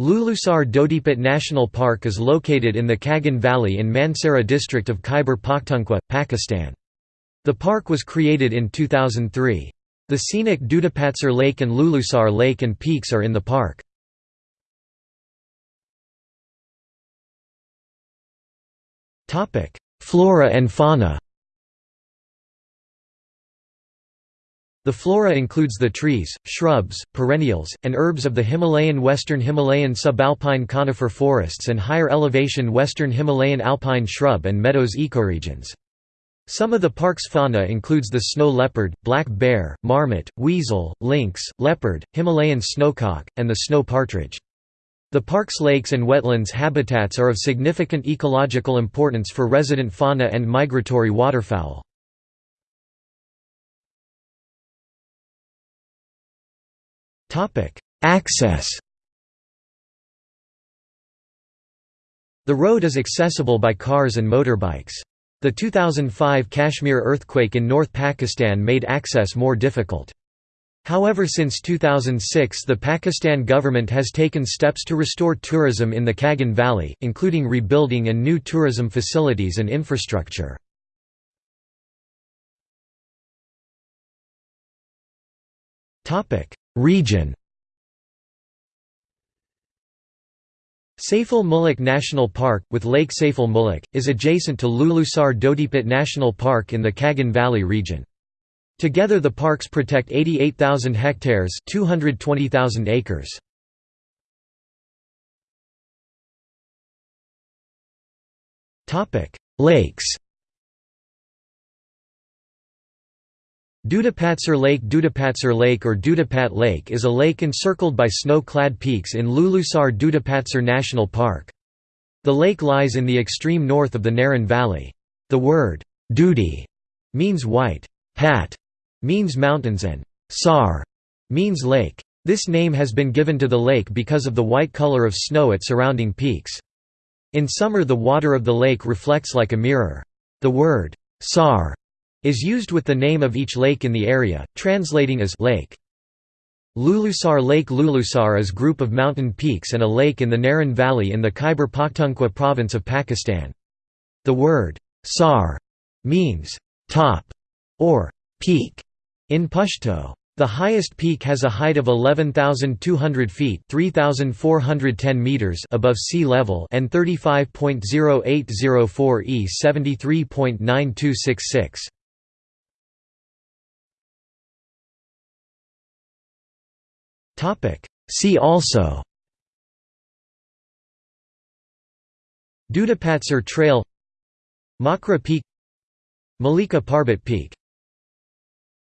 Lulusar Dodipat National Park is located in the Kagan Valley in Mansehra district of Khyber Pakhtunkhwa, Pakistan. The park was created in 2003. The scenic Dudapatsar Lake and Lulusar Lake and peaks are in the park. Flora and fauna The flora includes the trees, shrubs, perennials, and herbs of the Himalayan western Himalayan subalpine conifer forests and higher elevation western Himalayan alpine shrub and meadows ecoregions. Some of the park's fauna includes the snow leopard, black bear, marmot, weasel, lynx, leopard, Himalayan snowcock, and the snow partridge. The park's lakes and wetlands habitats are of significant ecological importance for resident fauna and migratory waterfowl. Access The road is accessible by cars and motorbikes. The 2005 Kashmir earthquake in North Pakistan made access more difficult. However since 2006 the Pakistan government has taken steps to restore tourism in the Kagan Valley, including rebuilding and new tourism facilities and infrastructure. Region Saiful Muluk National Park, with Lake Saiful Muluk, is adjacent to Lulusar Dodipat National Park in the Kagan Valley region. Together the parks protect 88,000 hectares 220,000 acres. Lakes Dudapatsar Lake Dudapatsar Lake or Dudapat Lake is a lake encircled by snow-clad peaks in Lulusar Dudapatsar National Park. The lake lies in the extreme north of the Naran Valley. The word, Dudi, means white, Pat means mountains and Sar means lake. This name has been given to the lake because of the white color of snow at surrounding peaks. In summer the water of the lake reflects like a mirror. The word, Sar is used with the name of each lake in the area, translating as lake. Lulusar Lake Lulusar is a group of mountain peaks and a lake in the Naran Valley in the Khyber Pakhtunkhwa province of Pakistan. The word sar means top or peak in Pashto. The highest peak has a height of 11,200 feet (3,410 meters) above sea level and 35.0804 e 73.9266. See also Dudapatsar Trail Makra Peak Malika Parbat Peak